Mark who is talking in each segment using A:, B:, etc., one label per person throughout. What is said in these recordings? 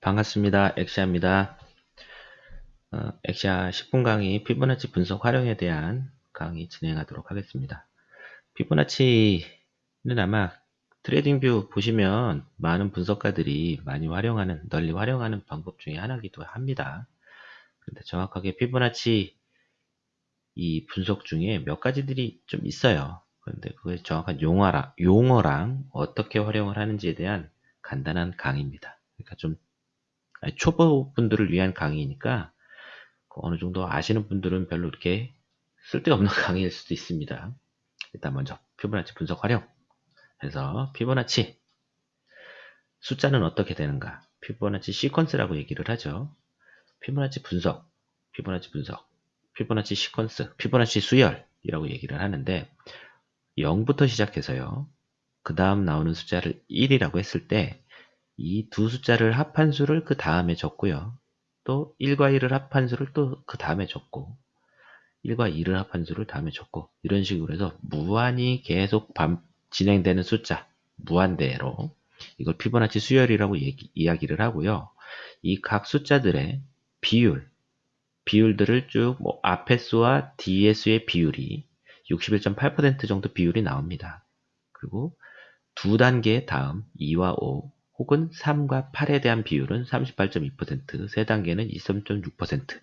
A: 반갑습니다. 엑시아입니다. 어, 엑시아 10분 강의 피보나치 분석 활용에 대한 강의 진행하도록 하겠습니다. 피보나치는 아마 트레이딩뷰 보시면 많은 분석가들이 많이 활용하는, 널리 활용하는 방법 중에 하나이기도 합니다. 근데 정확하게 피보나치 이 분석 중에 몇 가지들이 좀 있어요. 그런데 그의 정확한 용어랑, 용어랑 어떻게 활용을 하는지에 대한 간단한 강의입니다. 그러니까 좀 초보분들을 위한 강의니까 그 어느 정도 아시는 분들은 별로 이렇게 쓸데없는 강의일 수도 있습니다. 일단 먼저 피보나치 분석 활용 해서 피보나치 숫자는 어떻게 되는가 피보나치 시퀀스라고 얘기를 하죠. 피보나치 분석, 피보나치 분석, 피보나치 시퀀스, 피보나치 수열이라고 얘기를 하는데 0부터 시작해서요. 그 다음 나오는 숫자를 1이라고 했을 때 이 두 숫자를 합한 수를 그 다음에 적고요. 또 1과 1을 합한 수를 또 그 다음에 적고 1과 2를 합한 수를 다음에 적고 이런 식으로 해서 무한히 계속 반, 진행되는 숫자 무한대로 이걸 피보나치 수열이라고 얘기, 이야기를 하고요. 이 각 숫자들의 비율 비율들을 쭉 뭐 앞의 수와 뒤의 수의 비율이 61.8% 정도 비율이 나옵니다. 그리고 두 단계 다음 2와 5 혹은 3과 8에 대한 비율은 38.2%, 세 단계는 23.6%,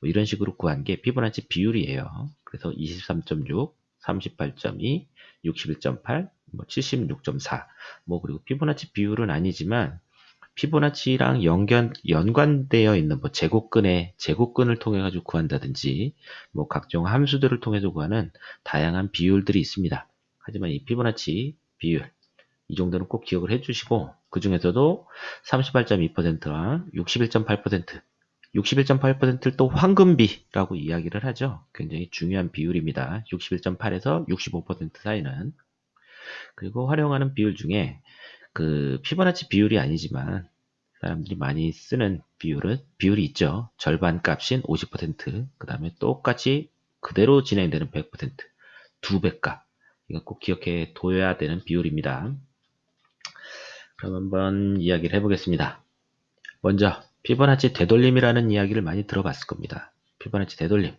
A: 뭐 이런 식으로 구한 게 피보나치 비율이에요. 그래서 23.6, 38.2, 61.8, 뭐 76.4, 뭐 그리고 피보나치 비율은 아니지만 피보나치랑 연관, 연관되어 있는 뭐 제곱근의 제곱근을 통해 가지고 구한다든지 뭐 각종 함수들을 통해서 구하는 다양한 비율들이 있습니다. 하지만 이 피보나치 비율 이 정도는 꼭 기억을 해주시고 그 중에서도 38.2%와 61.8% 61.8%를 또 황금비라고 이야기를 하죠. 굉장히 중요한 비율입니다. 61.8에서 65% 사이는 그리고 활용하는 비율 중에 그 피보나치 비율이 아니지만 사람들이 많이 쓰는 비율은 비율이 있죠. 절반 값인 50%그 다음에 똑같이 그대로 진행되는 100%두 배 값. 이거 꼭 기억해 둬야 되는 비율입니다. 그럼 한번 이야기를 해보겠습니다. 먼저 피보나치 되돌림이라는 이야기를 많이 들어봤을 겁니다. 피보나치 되돌림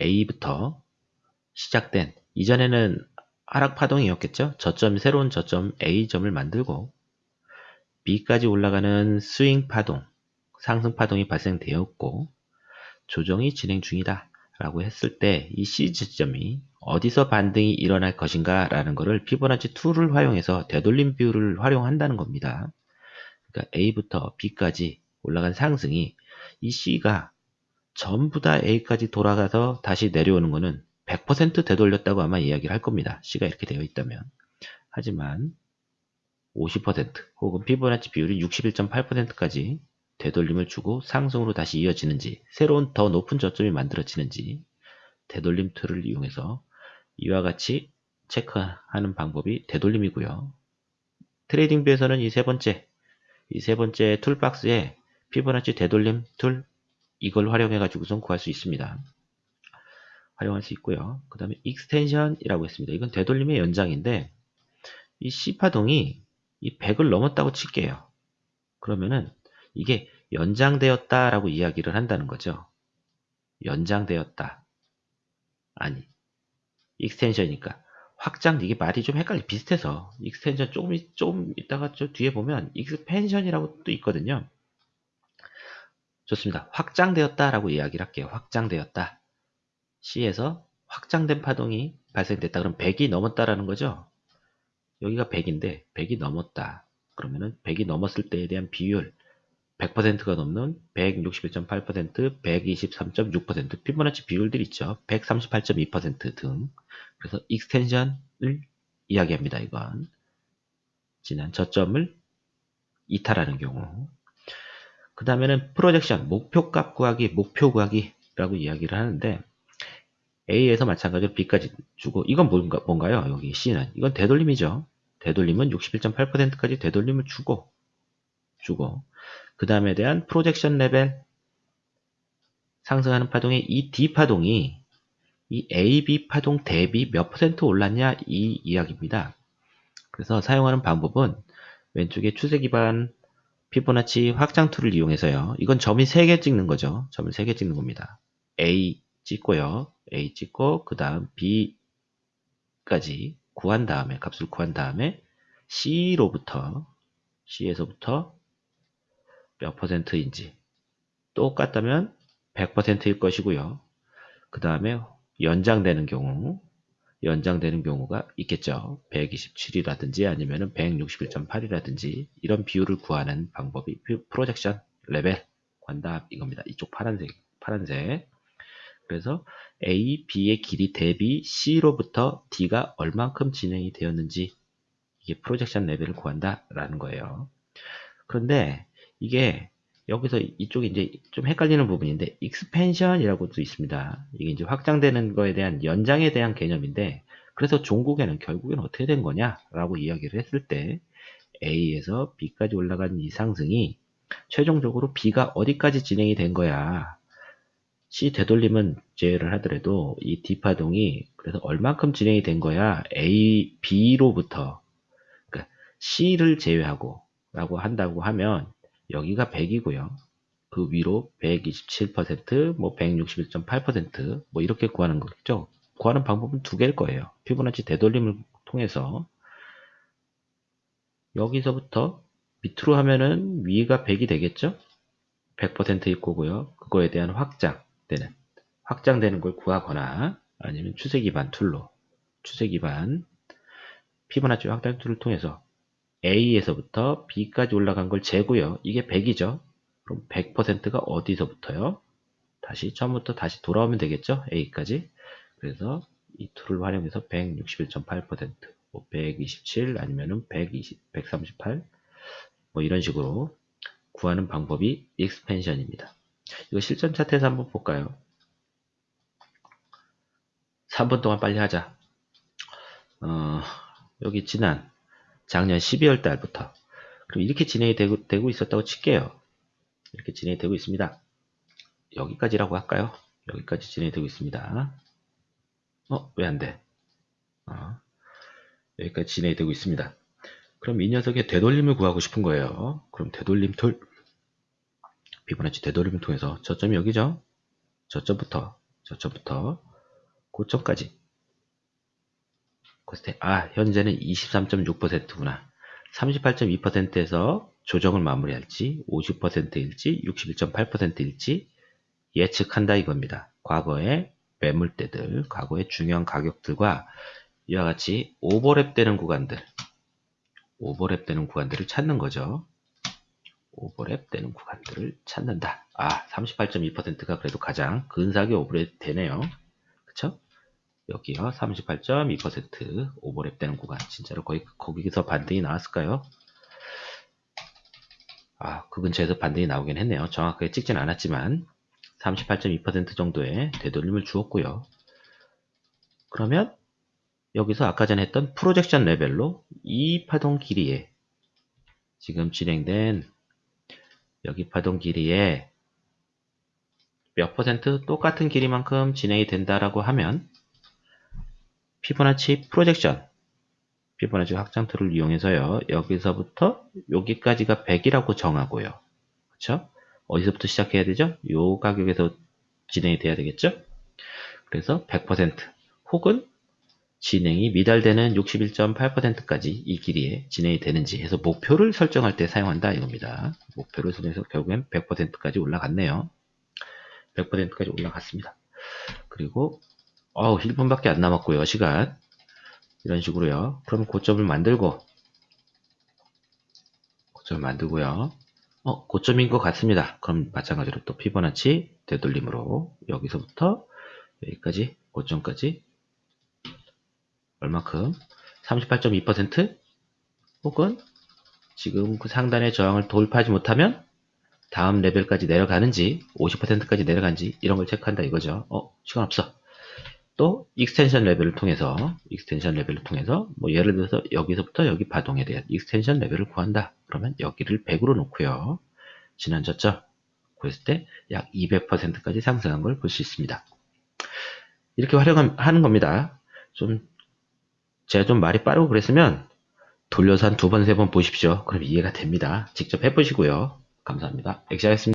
A: A부터 시작된 이전에는 하락 파동이었겠죠. 저점 새로운 저점 A점을 만들고 B까지 올라가는 스윙 파동, 상승 파동이 발생되었고 조정이 진행 중이다 라고 했을 때 이 C 지점이 어디서 반등이 일어날 것인가 라는 것을 피보나치 2를 활용해서 되돌림 비율을 활용한다는 겁니다. 그러니까 A부터 B까지 올라간 상승이 이 C가 전부 다 A까지 돌아가서 다시 내려오는 것은 100% 되돌렸다고 아마 이야기를 할 겁니다. C가 이렇게 되어 있다면. 하지만 50% 혹은 피보나치 비율이 61.8%까지 되돌림을 주고 상승으로 다시 이어지는지 새로운 더 높은 저점이 만들어지는지 되돌림 툴을 이용해서 이와 같이 체크하는 방법이 되돌림이고요. 트레이딩뷰에서는 이 세 번째, 이 세 번째 툴박스에 피보나치 되돌림 툴 이걸 활용해 가지고선 구할 수 있습니다. 활용할 수 있고요. 그 다음에 extension이라고 했습니다. 이건 되돌림의 연장인데 이 C파동이 이 100을 넘었다고 칠게요. 그러면은 이게 연장되었다라고 이야기를 한다는 거죠. 연장되었다. 아니, extension이니까. 확장, 이게 말이 좀 헷갈리, 비슷해서. extension 조금, 좀 이따가 저 뒤에 보면 expansion이라고 또 있거든요. 좋습니다. 확장되었다라고 이야기를 할게요. 확장되었다. C에서 확장된 파동이 발생됐다. 그럼 100이 넘었다라는 거죠. 여기가 100인데 100이 넘었다. 그러면은 100이 넘었을 때에 대한 비율 100%가 넘는 161.8%, 123.6%, 피보나치 비율들 있죠. 138.2%등. 그래서 extension을 이야기합니다. 이건. 지난 저점을 이탈하는 경우. 그 다음에는 projection, 목표값 구하기, 목표 구하기라고 이야기를 하는데 A에서 마찬가지로 B까지 주고 이건 뭔가, 뭔가요? 여기 C는. 이건 되돌림이죠. 되돌림은 61.8%까지 되돌림을 주고 주고 그 다음에 대한 projection 레벨 상승하는 파동의 이 D 파동이 이 AB 파동 대비 몇 퍼센트 올랐냐 이 이야기입니다. 그래서 사용하는 방법은 왼쪽에 추세 기반 피보나치 확장 툴을 이용해서요. 이건 점이 3개 찍는 거죠. 점을 3개 찍는 겁니다. A 찍고요. A 찍고 그 다음 B까지 구한 다음에 값을 구한 다음에 C로부터 C에서부터 몇 퍼센트인지 똑같다면 100%일 것이고요. 그 다음에 연장되는 경우 연장되는 경우가 있겠죠. 127이라든지 아니면 161.8이라든지 이런 비율을 구하는 방법이 projection 레벨 관답 이겁니다. 이쪽 파란색 파란색 그래서 A, B의 길이 대비 C로부터 D가 얼만큼 진행이 되었는지 이게 projection 레벨을 구한다 라는 거예요. 그런데 이게 여기서 이쪽이 이제 좀 헷갈리는 부분인데 expansion이라고도 있습니다. 이게 이제 확장되는 거에 대한 연장에 대한 개념인데 그래서 종국에는 결국에는 어떻게 된 거냐라고 이야기를 했을 때 A에서 B까지 올라간 이 상승이 최종적으로 B가 어디까지 진행이 된 거야. C 되돌림은 제외를 하더라도 이 D 파동이 그래서 얼만큼 진행이 된 거야. A, B로부터 그러니까 C를 제외하고 라고 한다고 하면 여기가 100이고요. 그 위로 127%, 뭐 161.8%뭐 이렇게 구하는 거겠죠. 구하는 방법은 두 개일 거예요. 피보나치 되돌림을 통해서 여기서부터 밑으로 하면은 위가 100이 되겠죠. 100%일 거고요. 그거에 대한 확장되는 확장되는 걸 구하거나 아니면 추세 기반 툴로 추세 기반 피보나치 확장 툴을 통해서 A에서부터 B까지 올라간 걸 재고요. 이게 100이죠. 그럼 100%가 어디서부터요? 다시 처음부터 다시 돌아오면 되겠죠? A까지. 그래서 이 툴을 활용해서 161.8%, 뭐 127 아니면은 120, 138, 뭐 이런 식으로 구하는 방법이 expansion입니다. 이거 실전 차트에서 한번 볼까요? 3분 동안 빨리 하자. 어, 여기 지난 작년 12월 달부터 그럼 이렇게 진행이 되고, 되고 있었다고 칠게요. 이렇게 진행이 되고 있습니다. 여기까지라고 할까요? 여기까지 진행이 되고 있습니다. 어? 왜 안 돼? 어, 여기까지 진행이 되고 있습니다. 그럼 이 녀석의 되돌림을 구하고 싶은 거예요. 그럼 되돌림 툴 피보나치 되돌림을 통해서 저점이 여기죠? 저점부터 저점부터 고점까지 그때 아 현재는 23.6%구나 38.2%에서 조정을 마무리할지 50%일지 61.8%일지 예측한다 이겁니다. 과거의 매물대들, 과거의 중요한 가격들과 이와 같이 오버랩 되는 구간들, 오버랩 되는 구간들을 찾는 거죠. 오버랩 되는 구간들을 찾는다. 아, 38.2%가 그래도 가장 근사하게 오버랩 되네요. 그쵸? 여기요 38.2% 오버랩 되는 구간 진짜로 거의 거기서 반등이 나왔을까요? 아, 그 근처에서 반등이 나오긴 했네요. 정확하게 찍진 않았지만 38.2% 정도의 되돌림을 주었고요. 그러면 여기서 아까 전에 했던 프로젝션 레벨로 이 파동 길이에 지금 진행된 여기 파동 길이에 몇 퍼센트 똑같은 길이만큼 진행이 된다라고 하면 피보나치 프로젝션 피보나치 확장 툴을 이용해서요. 여기서부터 여기까지가 100이라고 정하고요. 그렇죠? 어디서부터 시작해야 되죠? 요 가격에서 진행이 돼야 되겠죠? 그래서 100% 혹은 진행이 미달되는 61.8%까지 이 길이에 진행이 되는지 해서 목표를 설정할 때 사용한다 이겁니다. 목표를 설정해서 결국엔 100%까지 올라갔네요. 100%까지 올라갔습니다. 그리고 어우 1분밖에 안 남았고요 시간. 이런 식으로요. 그럼 고점을 만들고 고점을 만들고요. 어 고점인 것 같습니다. 그럼 마찬가지로 또 피보나치 되돌림으로 여기서부터 여기까지 고점까지. 얼마큼? 38.2% 혹은 지금 그 상단의 저항을 돌파하지 못하면 다음 레벨까지 내려가는지 50%까지 내려간지 이런 걸 체크한다 이거죠. 어 시간 없어 또 extension 레벨을 통해서 extension 레벨을 통해서 뭐 예를 들어서 여기서부터 여기 파동에 대한 extension 레벨을 구한다. 그러면 여기를 100으로 놓고요. 지난 저점 그랬을 때 약 200%까지 상승한 걸 볼 수 있습니다. 이렇게 활용하는 겁니다. 좀 제가 좀 말이 빠르고 그랬으면 돌려서 한 두 번, 세 번 보십시오. 그럼 이해가 됩니다. 직접 해보시고요. 감사합니다. 엑시아였습니다.